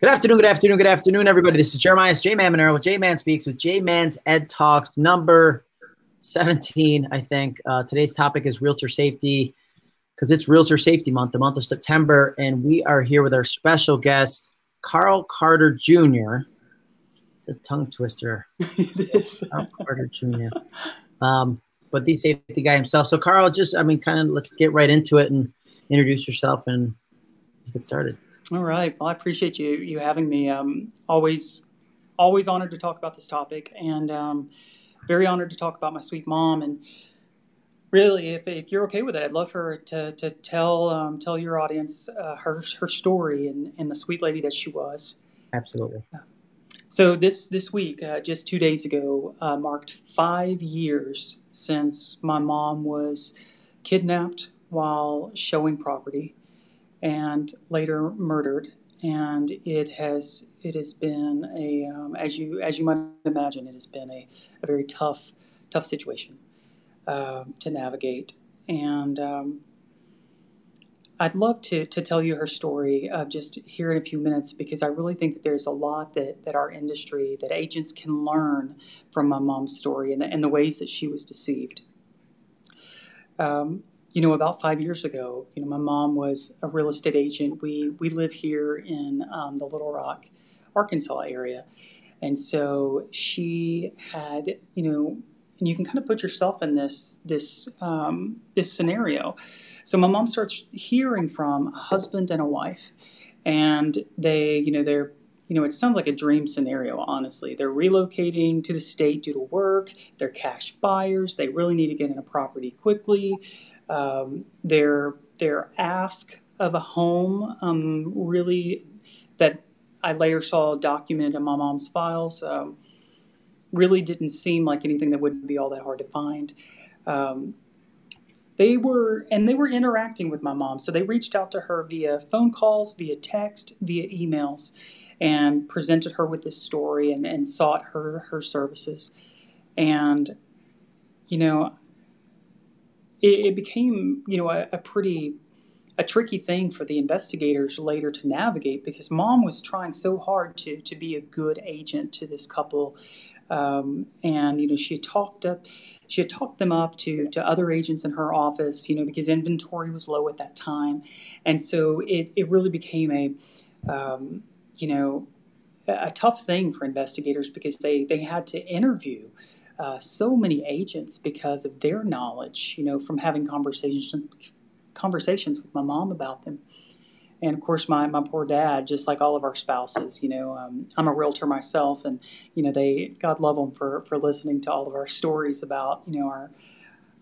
Good afternoon, good afternoon, good afternoon, everybody. This is Jeremiah J Man Monero with J Man Speaks with J Man's Ed Talks, number 17, I think. Uh, today's topic is realtor safety because it's Realtor Safety Month, the month of September, and we are here with our special guest, Carl Carter Jr. It's a tongue twister. it is. Carl Carter Jr. Um, but the safety guy himself. So, Carl, just, I mean, kind of let's get right into it and introduce yourself and let's get started. All right. Well, I appreciate you you having me. Um, always always honored to talk about this topic, and um, very honored to talk about my sweet mom. And really, if, if you're okay with it, I'd love her to, to tell um, tell your audience uh, her her story and, and the sweet lady that she was. Absolutely. So this this week, uh, just two days ago, uh, marked five years since my mom was kidnapped while showing property and later murdered. And it has it has been a um, as you as you might imagine, it has been a, a very tough tough situation uh, to navigate. And um, I'd love to, to tell you her story uh, just here in a few minutes because I really think that there's a lot that, that our industry, that agents can learn from my mom's story and the, and the ways that she was deceived. Um, you know, about five years ago, you know, my mom was a real estate agent. We we live here in um, the Little Rock, Arkansas area, and so she had, you know, and you can kind of put yourself in this this um, this scenario. So my mom starts hearing from a husband and a wife, and they, you know, they're you know, it sounds like a dream scenario, honestly. They're relocating to the state due to work. They're cash buyers. They really need to get in a property quickly um, their their ask of a home um, really that I later saw documented in my mom's files um, really didn't seem like anything that wouldn't be all that hard to find. Um, they were and they were interacting with my mom, so they reached out to her via phone calls, via text, via emails, and presented her with this story and, and sought her her services. And you know, it, it became, you know, a, a pretty a tricky thing for the investigators later to navigate because mom was trying so hard to to be a good agent to this couple, um, and you know she talked up. She had talked them up to, to other agents in her office, you know, because inventory was low at that time. And so it, it really became a, um, you know, a tough thing for investigators because they, they had to interview uh, so many agents because of their knowledge, you know, from having conversations conversations with my mom about them. And of course, my, my poor dad, just like all of our spouses, you know, um, I'm a realtor myself, and you know, they God love them for for listening to all of our stories about you know our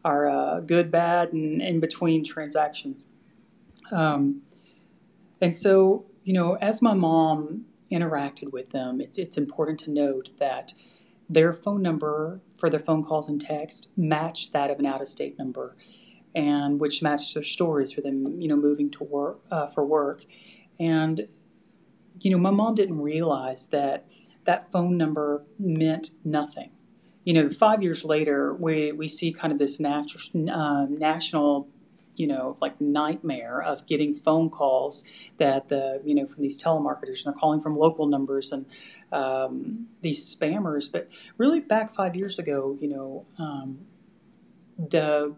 our uh, good, bad, and in between transactions. Um, and so, you know, as my mom interacted with them, it's it's important to note that their phone number for their phone calls and text matched that of an out-of-state number, and which matched their stories for them, you know, moving to work uh, for work, and you know, my mom didn't realize that that phone number meant nothing. You know, five years later, we, we see kind of this natu- uh, national you know, like nightmare of getting phone calls that the, you know, from these telemarketers and they're calling from local numbers and um, these spammers. But really, back five years ago, you know, um, the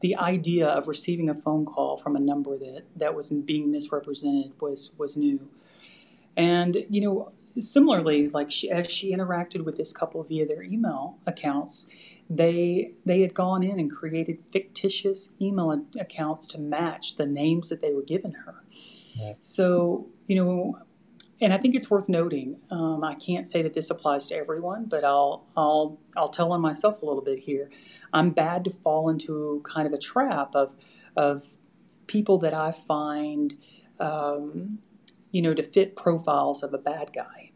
the idea of receiving a phone call from a number that that was being misrepresented was was new, and you know. Similarly, like she, as she interacted with this couple via their email accounts, they they had gone in and created fictitious email accounts to match the names that they were given her. So you know, and I think it's worth noting. Um, I can't say that this applies to everyone, but I'll I'll I'll tell on myself a little bit here. I'm bad to fall into kind of a trap of of people that I find, um, you know, to fit profiles of a bad guy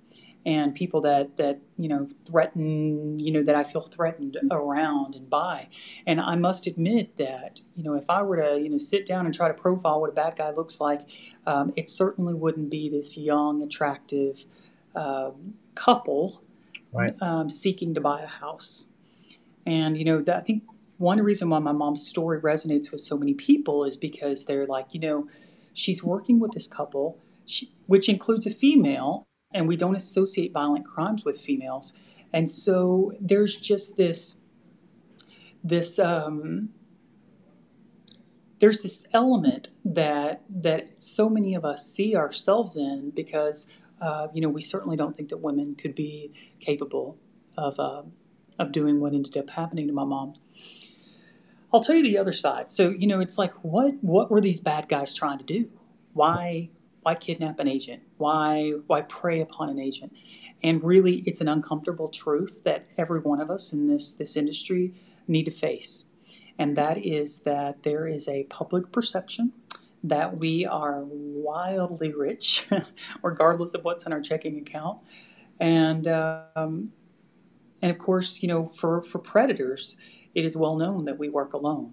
and people that that you know threaten you know that I feel threatened around and by. And I must admit that you know if I were to you know sit down and try to profile what a bad guy looks like um, it certainly wouldn't be this young attractive um, couple right. um, seeking to buy a house. And you know that, I think one reason why my mom's story resonates with so many people is because they're like you know she's working with this couple she, which includes a female, and we don't associate violent crimes with females. And so there's just this this um, there's this element that that so many of us see ourselves in because uh, you know we certainly don't think that women could be capable of uh, of doing what ended up happening to my mom. I'll tell you the other side. So you know, it's like what what were these bad guys trying to do? Why why kidnap an agent? Why why prey upon an agent? And really, it's an uncomfortable truth that every one of us in this this industry need to face, and that is that there is a public perception that we are wildly rich, regardless of what's in our checking account, and um, and of course, you know, for for predators, it is well known that we work alone,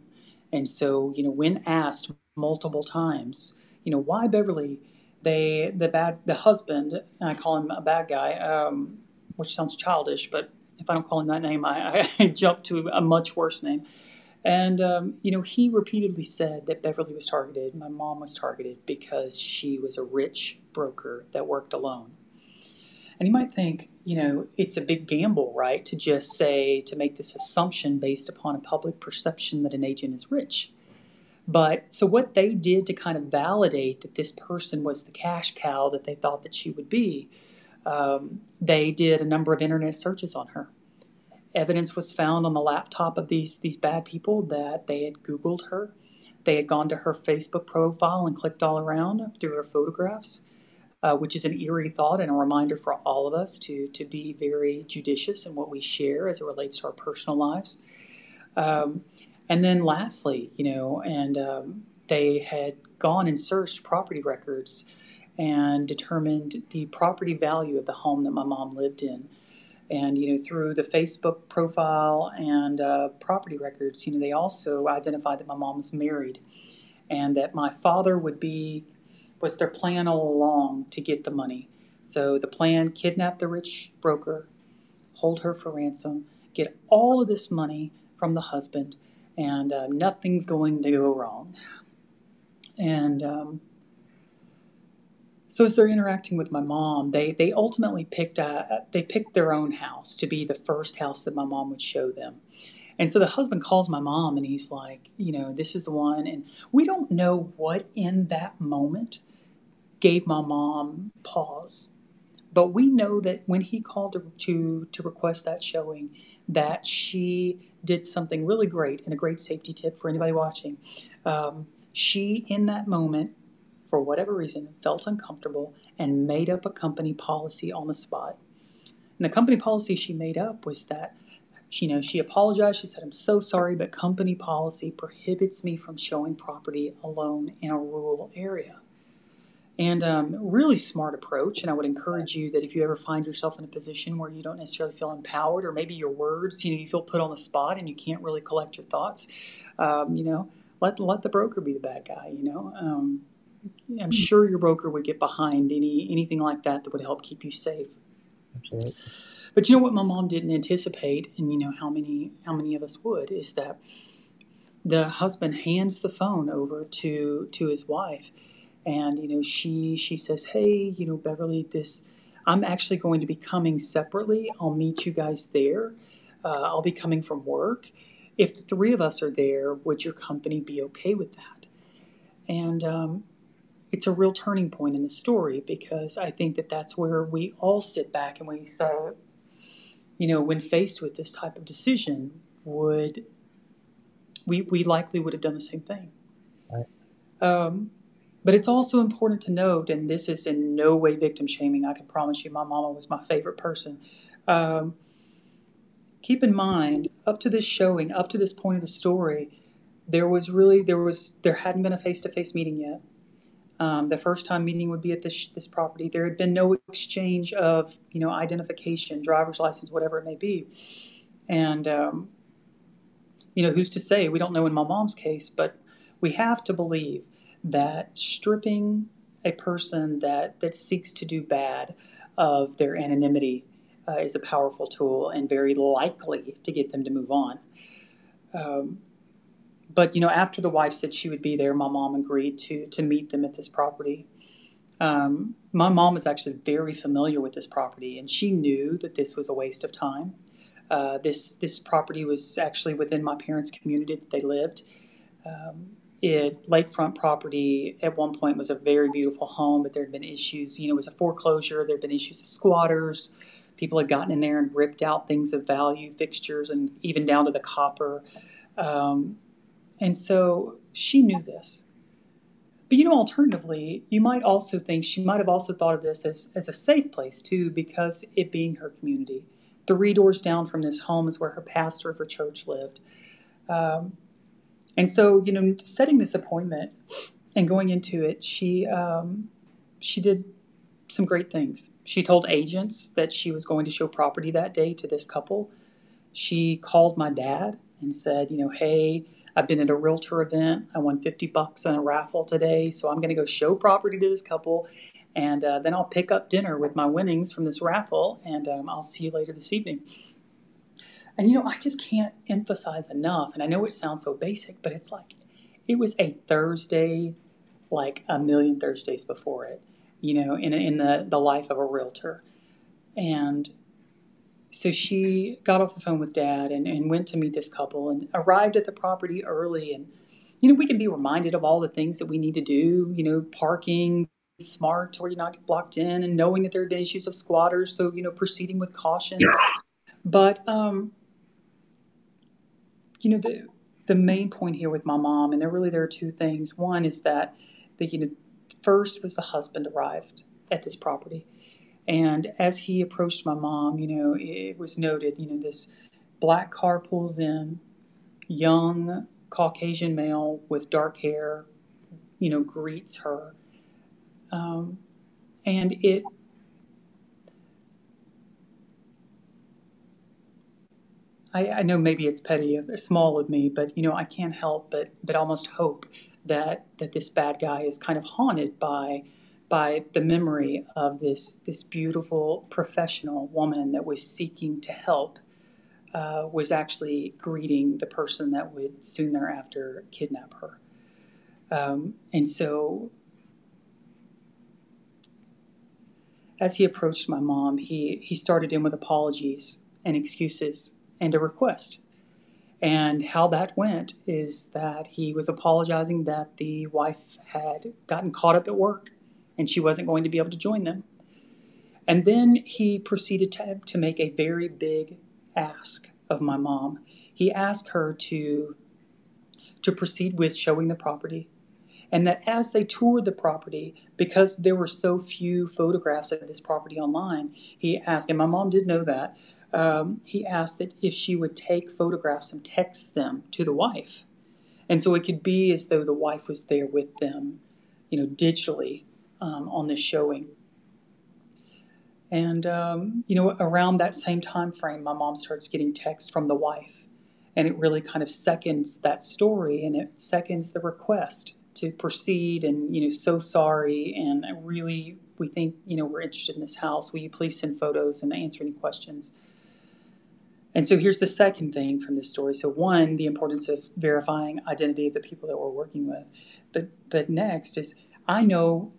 and so you know, when asked multiple times, you know, why Beverly, they the bad the husband, I call him a bad guy, um, which sounds childish, but if I don't call him that name, I, I jump to a much worse name. And, um, you know, he repeatedly said that Beverly was targeted, my mom was targeted because she was a rich broker that worked alone. And you might think, you know, it's a big gamble, right, to just say, to make this assumption based upon a public perception that an agent is rich. But so what they did to kind of validate that this person was the cash cow that they thought that she would be, um, they did a number of internet searches on her evidence was found on the laptop of these these bad people that they had Googled her. They had gone to her Facebook profile and clicked all around through her photographs, uh, which is an eerie thought and a reminder for all of us to to be very judicious in what we share as it relates to our personal lives. Um, and then lastly, you know, and um, they had gone and searched property records and determined the property value of the home that my mom lived in and you know through the Facebook profile and uh, property records, you know they also identified that my mom was married, and that my father would be was their plan all along to get the money. So the plan: kidnap the rich broker, hold her for ransom, get all of this money from the husband, and uh, nothing's going to go wrong. And um, so as they're interacting with my mom, they they ultimately picked a, they picked their own house to be the first house that my mom would show them. And so the husband calls my mom and he's like, you know, this is the one. And we don't know what in that moment gave my mom pause. But we know that when he called to, to, to request that showing, that she did something really great and a great safety tip for anybody watching. Um, she, in that moment, for whatever reason, felt uncomfortable and made up a company policy on the spot. And the company policy she made up was that you know, she apologized. She said, I'm so sorry, but company policy prohibits me from showing property alone in a rural area. And um, really smart approach. And I would encourage you that if you ever find yourself in a position where you don't necessarily feel empowered, or maybe your words, you know, you feel put on the spot and you can't really collect your thoughts, um, you know, let let the broker be the bad guy. You know, um, I'm sure your broker would get behind any anything like that that would help keep you safe. Absolutely. But you know what my mom didn't anticipate, and you know how many how many of us would, is that the husband hands the phone over to to his wife, and you know she she says, "Hey, you know Beverly, this I'm actually going to be coming separately. I'll meet you guys there. Uh, I'll be coming from work. If the three of us are there, would your company be okay with that?" And um, it's a real turning point in the story because I think that that's where we all sit back and we say, you know, when faced with this type of decision, would we we likely would have done the same thing. Right. Um, but it's also important to note, and this is in no way victim shaming. I can promise you, my mama was my favorite person. Um, keep in mind, up to this showing, up to this point of the story, there was really there was there hadn't been a face to face meeting yet. Um, the first time meeting would be at this this property. There had been no exchange of you know identification, driver's license, whatever it may be, and um, you know who's to say? We don't know in my mom's case, but we have to believe that stripping a person that that seeks to do bad of their anonymity uh, is a powerful tool and very likely to get them to move on. Um, but you know, after the wife said she would be there, my mom agreed to to meet them at this property. Um, my mom was actually very familiar with this property, and she knew that this was a waste of time. Uh, this this property was actually within my parents' community that they lived. Um, it lakefront property at one point was a very beautiful home, but there had been issues. You know, it was a foreclosure. There had been issues of squatters. People had gotten in there and ripped out things of value, fixtures, and even down to the copper. Um, and so she knew this. But you know, alternatively, you might also think she might have also thought of this as, as a safe place too, because it being her community. Three doors down from this home is where her pastor of her church lived. Um, and so, you know, setting this appointment and going into it, she um, she did some great things. She told agents that she was going to show property that day to this couple. She called my dad and said, you know, hey, I've been at a realtor event. I won 50 bucks on a raffle today, so I'm going to go show property to this couple. And uh, then I'll pick up dinner with my winnings from this raffle, and um, I'll see you later this evening. And you know, I just can't emphasize enough, and I know it sounds so basic, but it's like it was a Thursday like a million Thursdays before it, you know, in, in the, the life of a realtor. And so she got off the phone with dad and, and went to meet this couple and arrived at the property early. And, you know, we can be reminded of all the things that we need to do, you know, parking smart where you're not blocked in and knowing that there are issues of squatters. So, you know, proceeding with caution. But, um, you know, the, the main point here with my mom, and there really there are two things. One is that the you know first was the husband arrived at this property, and as he approached my mom, you know, it was noted, you know, this black car pulls in, young Caucasian male with dark hair, you know, greets her. Um, and it, I, I, know maybe it's petty, small of me, but you know, I can't help but but almost hope that that this bad guy is kind of haunted by by the memory of this this beautiful professional woman that was seeking to help uh, was actually greeting the person that would soon thereafter kidnap her. Um, and so, as he approached my mom, he, he started in with apologies and excuses and a request. And how that went is that he was apologizing that the wife had gotten caught up at work and she wasn't going to be able to join them. And then he proceeded to, to make a very big ask of my mom. He asked her to, to proceed with showing the property, and that as they toured the property, because there were so few photographs of this property online, he asked, and my mom did know that, um, he asked that if she would take photographs and text them to the wife. And so it could be as though the wife was there with them, you know, digitally um, on this showing. And um, you know, around that same time frame, my mom starts getting text from the wife, and it really kind of seconds that story, and it seconds the request to proceed. And you know, so sorry, and really, we think you know we're interested in this house. Will you please send photos and answer any questions? And so here's the second thing from this story. So one, the importance of verifying identity of the people that we're working with, but but next is I know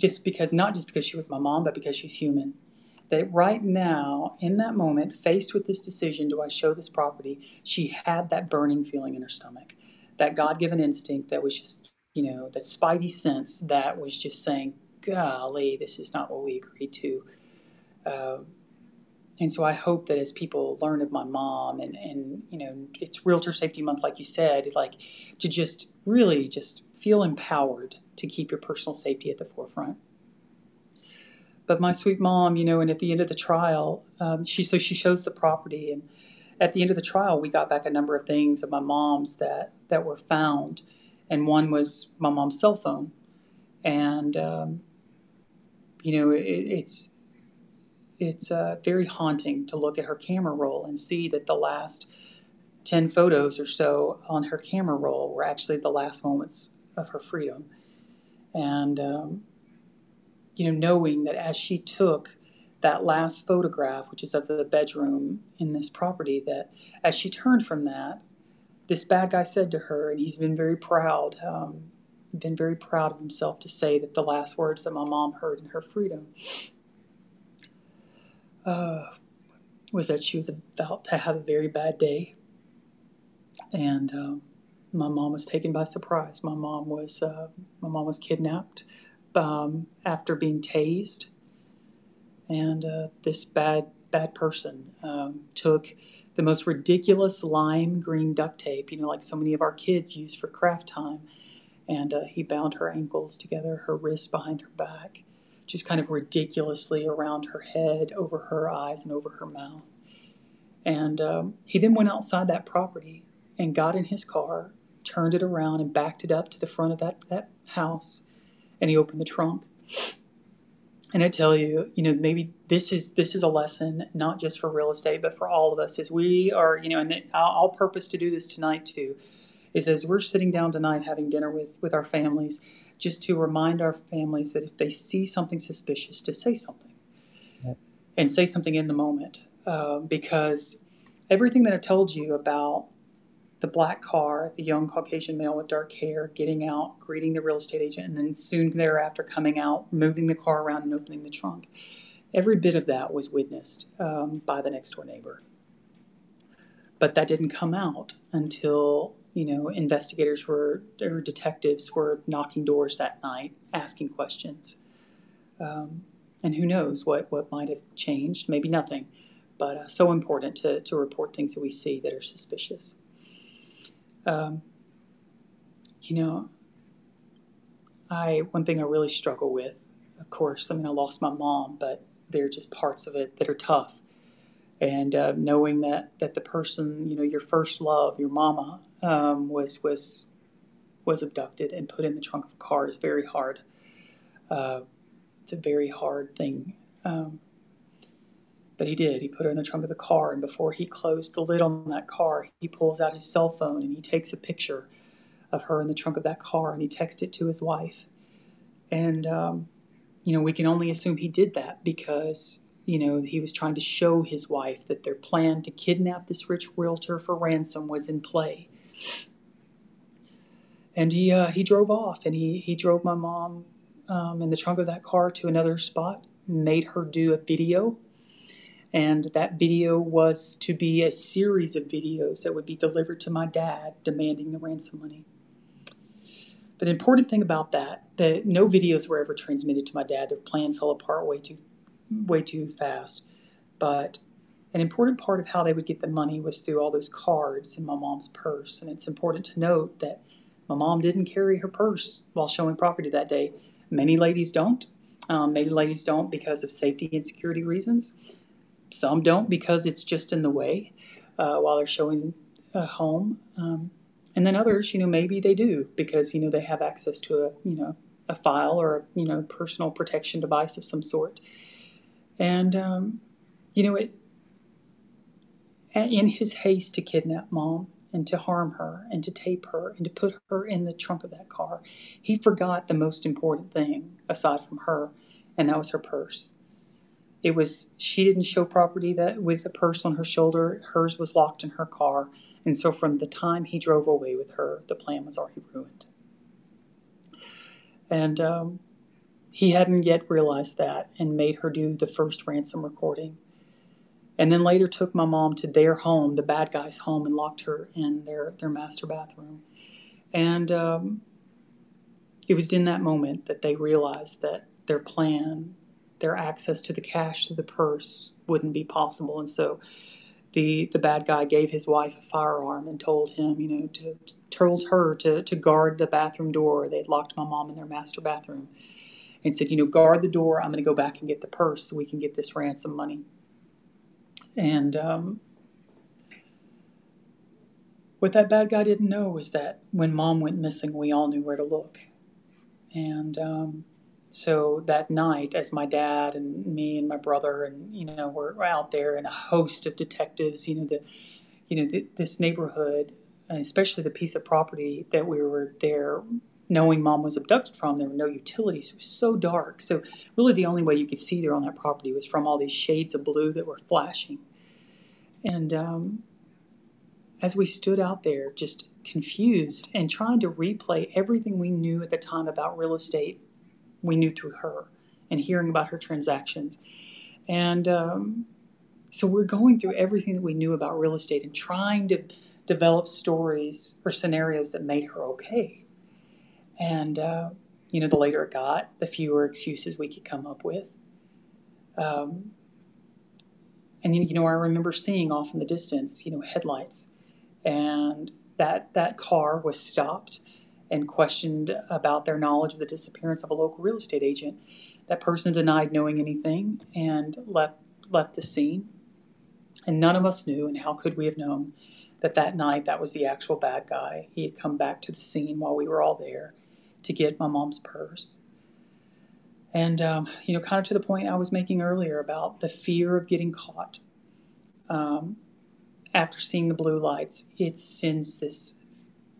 just because, not just because she was my mom, but because she's human. That right now, in that moment, faced with this decision, do I show this property? She had that burning feeling in her stomach, that God given instinct that was just, you know, that spidey sense that was just saying, golly, this is not what we agreed to. Uh, and so I hope that as people learn of my mom and, and you know it's realtor safety month like you said like to just really just feel empowered to keep your personal safety at the forefront. But my sweet mom you know and at the end of the trial um, she so she shows the property and at the end of the trial we got back a number of things of my mom's that that were found. And one was my mom's cell phone. And um, you know it, it's it's uh, very haunting to look at her camera roll and see that the last 10 photos or so on her camera roll were actually the last moments of her freedom. And, um, you know, knowing that as she took that last photograph, which is of the bedroom in this property, that as she turned from that, this bad guy said to her, and he's been very proud, um, been very proud of himself to say that the last words that my mom heard in her freedom uh, was that she was about to have a very bad day. And um, my mom was taken by surprise. My mom was uh, my mom was kidnapped um, after being tased, and uh, this bad bad person um, took the most ridiculous lime green duct tape, you know, like so many of our kids use for craft time, and uh, he bound her ankles together, her wrists behind her back, just kind of ridiculously around her head, over her eyes, and over her mouth. And um, he then went outside that property and got in his car turned it around and backed it up to the front of that, that house and he opened the trunk and i tell you you know maybe this is this is a lesson not just for real estate but for all of us as we are you know and I'll, I'll purpose to do this tonight too is as we're sitting down tonight having dinner with with our families just to remind our families that if they see something suspicious to say something yep. and say something in the moment uh, because everything that i told you about the black car, the young Caucasian male with dark hair getting out, greeting the real estate agent, and then soon thereafter coming out, moving the car around and opening the trunk. Every bit of that was witnessed um, by the next door neighbor. But that didn't come out until you know investigators were or detectives were knocking doors that night, asking questions. Um, and who knows what what might have changed? Maybe nothing. But uh, so important to, to report things that we see that are suspicious. Um, you know, I one thing I really struggle with, of course, I mean, I lost my mom, but there are just parts of it that are tough. And uh, knowing that that the person, you know, your first love, your mama, um, was was was abducted and put in the trunk of a car is very hard. Uh, it's a very hard thing. Um, but he did. He put her in the trunk of the car, and before he closed the lid on that car, he pulls out his cell phone and he takes a picture of her in the trunk of that car and he texts it to his wife. And, um, you know, we can only assume he did that because, you know, he was trying to show his wife that their plan to kidnap this rich realtor for ransom was in play. And he, uh, he drove off and he, he drove my mom um, in the trunk of that car to another spot, made her do a video and that video was to be a series of videos that would be delivered to my dad demanding the ransom money. But the important thing about that, that no videos were ever transmitted to my dad. Their plan fell apart way too, way too fast. But an important part of how they would get the money was through all those cards in my mom's purse. And it's important to note that my mom didn't carry her purse while showing property that day. Many ladies don't. Um, many ladies don't because of safety and security reasons. Some don't because it's just in the way uh, while they're showing a home. Um, and then others, you know, maybe they do because, you know, they have access to a, you know, a file or, a, you know, personal protection device of some sort. And, um, you know, it, in his haste to kidnap mom and to harm her and to tape her and to put her in the trunk of that car, he forgot the most important thing aside from her, and that was her purse. It was she didn't show property that with the purse on her shoulder. Hers was locked in her car, and so from the time he drove away with her, the plan was already ruined. And um, he hadn't yet realized that, and made her do the first ransom recording. And then later took my mom to their home, the bad guy's home, and locked her in their their master bathroom. And um, it was in that moment that they realized that their plan their access to the cash to the purse wouldn't be possible. And so the the bad guy gave his wife a firearm and told him, you know, to told her to to guard the bathroom door. They had locked my mom in their master bathroom, and said, you know, guard the door. I'm going to go back and get the purse so we can get this ransom money. And um, what that bad guy didn't know was that when mom went missing, we all knew where to look. And um, so that night, as my dad and me and my brother and you know were out there and a host of detectives, you know the, you know this neighborhood, especially the piece of property that we were there, knowing mom was abducted from, there were no utilities. It was so dark. So really, the only way you could see there on that property was from all these shades of blue that were flashing. And um, as we stood out there, just confused and trying to replay everything we knew at the time about real estate we knew through her and hearing about her transactions. And um, so we're going through everything that we knew about real estate and trying to develop stories or scenarios that made her okay. And, uh, you know, the later it got, the fewer excuses we could come up with. Um, and, you know, I remember seeing off in the distance, you know, headlights. And that, that car was stopped and questioned about their knowledge of the disappearance of a local real estate agent. That person denied knowing anything and left, left the scene. And none of us knew, and how could we have known that that night that was the actual bad guy? He had come back to the scene while we were all there to get my mom's purse. And, um, you know, kind of to the point I was making earlier about the fear of getting caught. Um, after seeing the blue lights, it sends this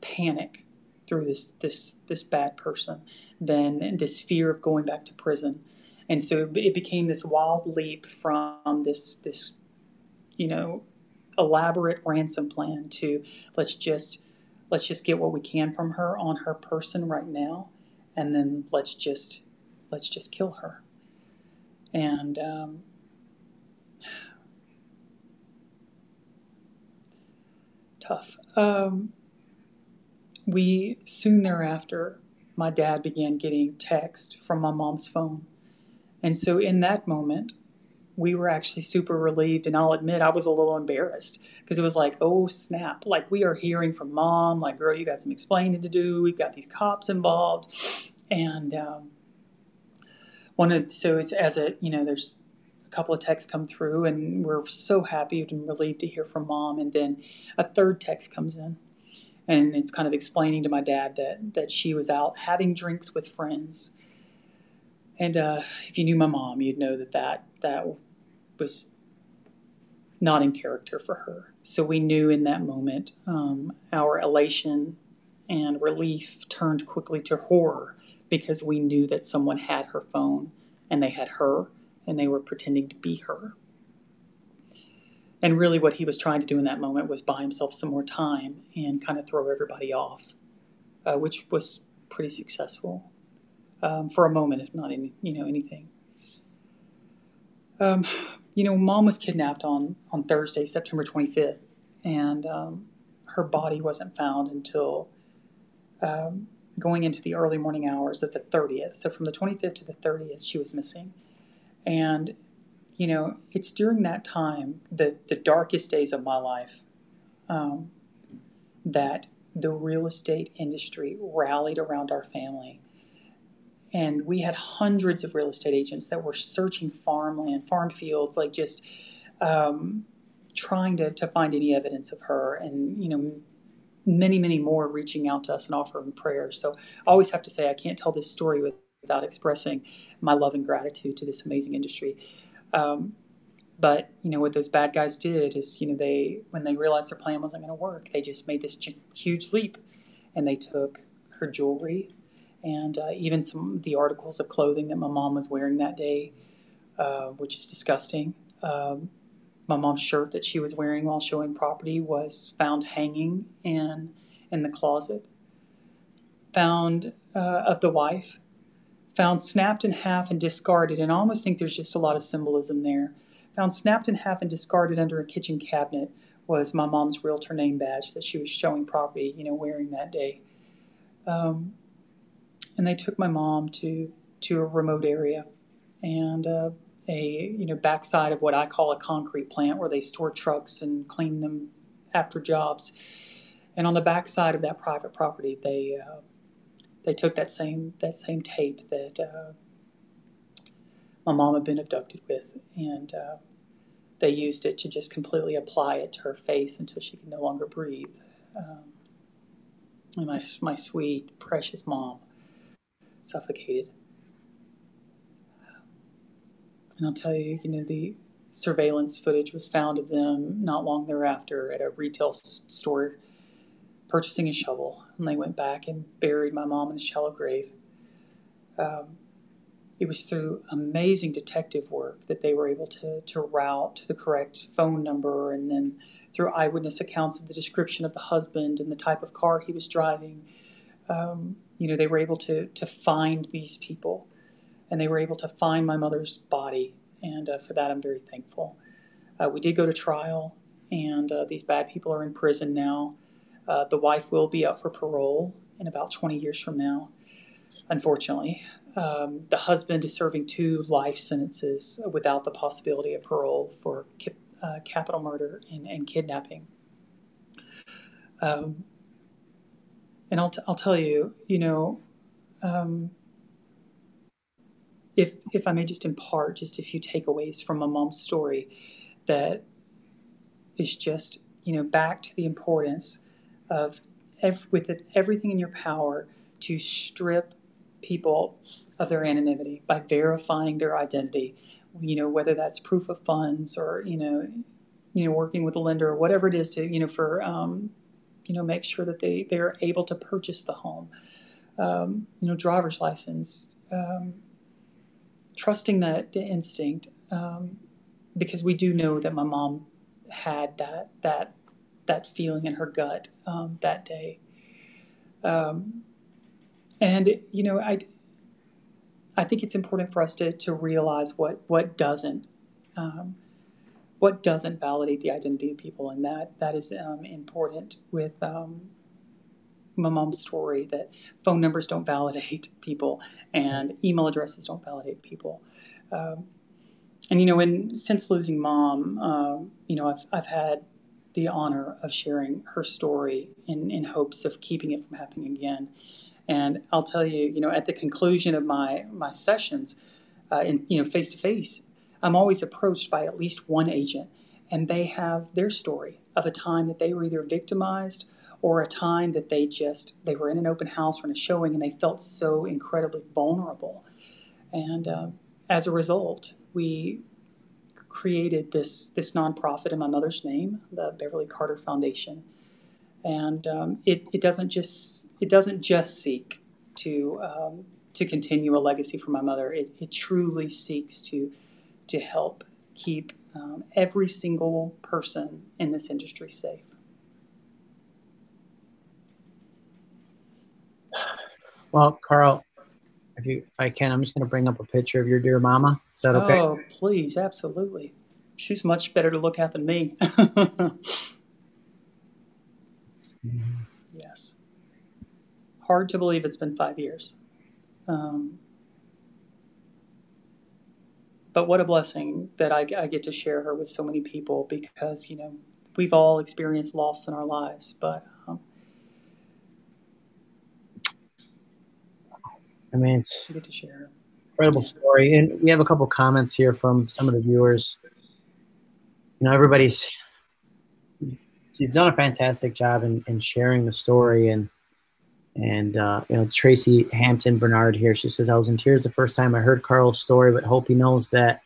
panic through this this this bad person, then this fear of going back to prison, and so it became this wild leap from this this, you know, elaborate ransom plan to let's just let's just get what we can from her on her person right now, and then let's just let's just kill her. And um, tough. Um, we soon thereafter, my dad began getting text from my mom's phone. And so in that moment, we were actually super relieved. And I'll admit, I was a little embarrassed because it was like, oh, snap. Like, we are hearing from mom, like, girl, you got some explaining to do. We've got these cops involved. And um, one of, so it's as it, you know, there's a couple of texts come through, and we're so happy and relieved to hear from mom. And then a third text comes in and it's kind of explaining to my dad that that she was out having drinks with friends. And uh, if you knew my mom, you'd know that that that was not in character for her. So we knew in that moment um, our elation and relief turned quickly to horror because we knew that someone had her phone and they had her and they were pretending to be her. And really, what he was trying to do in that moment was buy himself some more time and kind of throw everybody off, uh, which was pretty successful um, for a moment, if not any, you know anything. Um, you know, mom was kidnapped on on Thursday, September 25th, and um, her body wasn't found until um, going into the early morning hours of the 30th. So from the 25th to the 30th, she was missing, and you know, it's during that time, the, the darkest days of my life, um, that the real estate industry rallied around our family. And we had hundreds of real estate agents that were searching farmland, farm fields, like just um, trying to, to find any evidence of her. And, you know, many, many more reaching out to us and offering prayers. So I always have to say, I can't tell this story without expressing my love and gratitude to this amazing industry. Um, but you know what those bad guys did is you know they when they realized their plan wasn't going to work, they just made this huge leap, and they took her jewelry, and uh, even some of the articles of clothing that my mom was wearing that day, uh, which is disgusting. Um, my mom's shirt that she was wearing while showing property was found hanging in in the closet. Found uh, of the wife found snapped in half and discarded, and I almost think there's just a lot of symbolism there. Found snapped in half and discarded under a kitchen cabinet was my mom's realtor name badge that she was showing property, you know, wearing that day. Um, and they took my mom to to a remote area and uh, a you know backside of what I call a concrete plant where they store trucks and clean them after jobs. And on the backside of that private property, they uh, they took that same that same tape that uh, my mom had been abducted with, and uh, they used it to just completely apply it to her face until she could no longer breathe. Um, my my sweet precious mom suffocated. And I'll tell you, you know, the surveillance footage was found of them not long thereafter at a retail store purchasing a shovel, and they went back and buried my mom in a shallow grave. Um, it was through amazing detective work that they were able to, to route to the correct phone number and then through eyewitness accounts of the description of the husband and the type of car he was driving. Um, you know, they were able to to find these people, and they were able to find my mother's body, and uh, for that I'm very thankful. Uh, we did go to trial, and uh, these bad people are in prison now. Uh, the wife will be up for parole in about 20 years from now, unfortunately. Um, the husband is serving two life sentences without the possibility of parole for ki- uh, capital murder and, and kidnapping. Um, and I'll, t- I'll tell you, you know, um, if, if I may just impart just a few takeaways from my mom's story that is just, you know, back to the importance of with it, everything in your power to strip people of their anonymity by verifying their identity. You know, whether that's proof of funds or you know, you know, working with a lender or whatever it is to you know for um, you know make sure that they they are able to purchase the home. Um, you know, driver's license. Um, trusting that instinct um, because we do know that my mom had that that that feeling in her gut um, that day. Um, and you know, I I think it's important for us to to realize what what doesn't um, what doesn't validate the identity of people, and that that is um, important with um, my mom's story that phone numbers don't validate people and email addresses don't validate people. Um, and you know, and since losing mom, um, you know, I've I've had the honor of sharing her story in in hopes of keeping it from happening again. And I'll tell you, you know, at the conclusion of my my sessions, uh, in you know face to face, I'm always approached by at least one agent, and they have their story of a time that they were either victimized or a time that they just they were in an open house or in a showing and they felt so incredibly vulnerable. And uh, as a result, we created this this nonprofit in my mother's name, the Beverly Carter Foundation, and um, it, it doesn't just it doesn't just seek to um, to continue a legacy for my mother. It, it truly seeks to to help keep um, every single person in this industry safe. Well, Carl, if you if I can, I'm just going to bring up a picture of your dear mama. Is that okay? Oh, please, absolutely. She's much better to look at than me. yes. Hard to believe it's been five years. Um, but what a blessing that I, I, get to share her with so many people because, you know, we've all experienced loss in our lives, but. Um, I mean, it's get to share. Incredible story. And we have a couple comments here from some of the viewers. You know, everybody's you've done a fantastic job in, in sharing the story and and uh, you know Tracy Hampton Bernard here. She says I was in tears the first time I heard Carl's story, but hope he knows that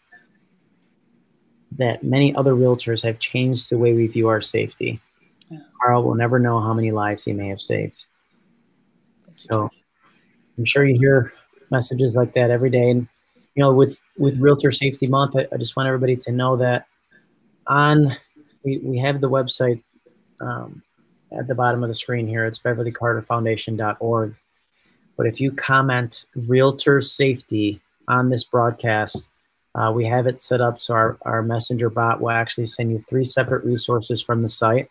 that many other realtors have changed the way we view our safety. Yeah. Carl will never know how many lives he may have saved. So I'm sure you hear messages like that every day. And you know, with with Realtor Safety Month, I, I just want everybody to know that on we, we have the website um, at the bottom of the screen here. It's beverlycarterfoundation.org. But if you comment realtor safety on this broadcast, uh, we have it set up so our, our messenger bot will actually send you three separate resources from the site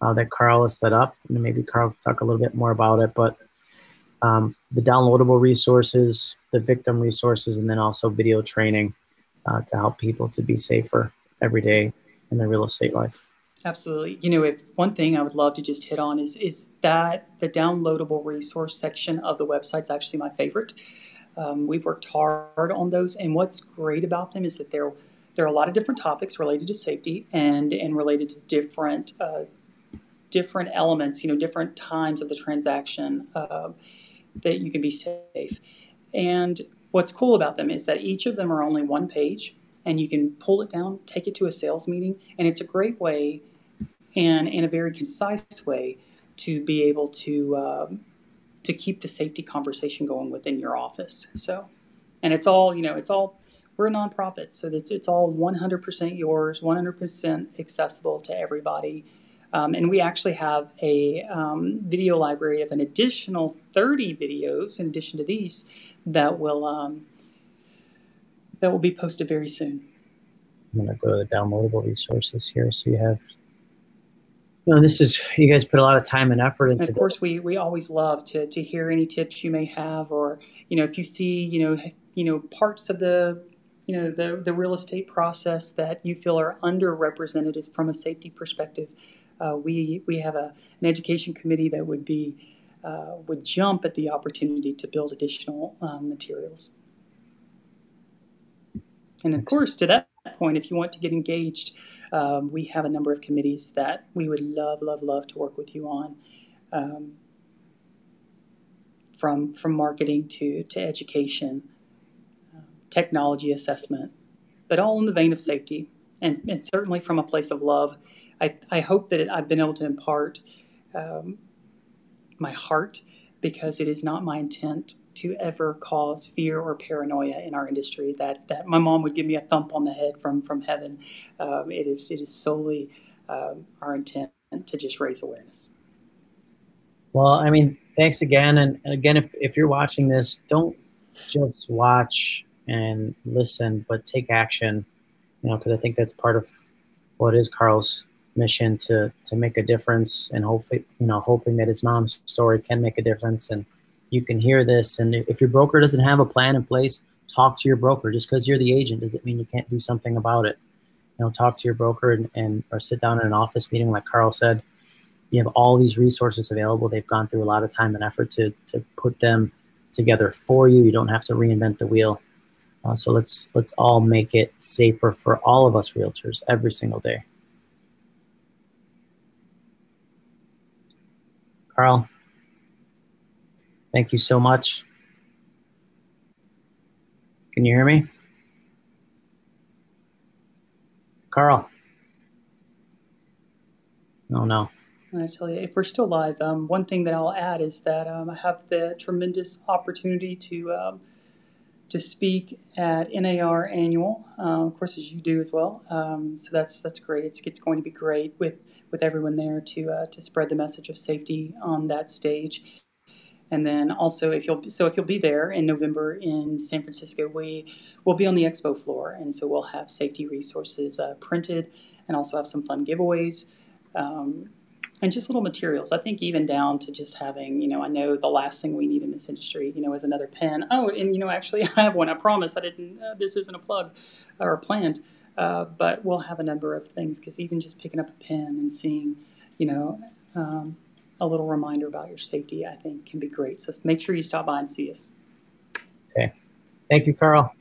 uh, that Carl has set up. And maybe Carl will talk a little bit more about it. But um, the downloadable resources, the victim resources, and then also video training uh, to help people to be safer every day in their real estate life. Absolutely. You know, if one thing I would love to just hit on is is that the downloadable resource section of the website is actually my favorite. Um, we've worked hard on those, and what's great about them is that there there are a lot of different topics related to safety and and related to different uh, different elements. You know, different times of the transaction uh, that you can be safe. And what's cool about them is that each of them are only one page, and you can pull it down, take it to a sales meeting, and it's a great way and in a very concise way to be able to um, to keep the safety conversation going within your office. So, and it's all you know, it's all we're a nonprofit, so it's it's all 100% yours, 100% accessible to everybody. Um, and we actually have a um, video library of an additional 30 videos in addition to these that will um, that will be posted very soon. I'm going to go to the downloadable resources here. So you have, you know, this is, you guys put a lot of time and effort into and Of course, this. we, we always love to, to hear any tips you may have, or, you know, if you see, you know, you know, parts of the, you know, the, the real estate process that you feel are underrepresented from a safety perspective, uh, we, we have a, an education committee that would be, uh, would jump at the opportunity to build additional um, materials. And of course, to that point, if you want to get engaged, um, we have a number of committees that we would love, love, love to work with you on. Um, from from marketing to to education, uh, technology assessment, but all in the vein of safety, and, and certainly from a place of love. I, I hope that it, I've been able to impart um, my heart because it is not my intent to ever cause fear or paranoia in our industry. That that my mom would give me a thump on the head from from heaven. Um, it is it is solely um, our intent to just raise awareness. Well, I mean, thanks again, and, and again, if if you're watching this, don't just watch and listen, but take action. You know, because I think that's part of what is Carl's mission to to make a difference, and hopefully, you know, hoping that his mom's story can make a difference and you can hear this. And if your broker doesn't have a plan in place, talk to your broker. Just because you're the agent doesn't mean you can't do something about it. You know, talk to your broker and, and or sit down in an office meeting, like Carl said. You have all these resources available. They've gone through a lot of time and effort to to put them together for you. You don't have to reinvent the wheel. Uh, so let's let's all make it safer for all of us realtors every single day. Carl, Thank you so much. Can you hear me? Carl? Oh, no. I tell you, if we're still live, um, one thing that I'll add is that um, I have the tremendous opportunity to um, to speak at NAR annual, uh, of course, as you do as well. Um, so that's that's great. It's, it's going to be great with with everyone there to uh, to spread the message of safety on that stage. And then also, if you'll so if you'll be there in November in San Francisco, we will be on the expo floor, and so we'll have safety resources uh, printed, and also have some fun giveaways. Um, and just little materials. I think even down to just having, you know, I know the last thing we need in this industry, you know, is another pen. Oh, and you know, actually, I have one. I promise. I didn't. Uh, this isn't a plug or planned, uh, but we'll have a number of things because even just picking up a pen and seeing, you know, um, a little reminder about your safety, I think, can be great. So make sure you stop by and see us. Okay. Thank you, Carl.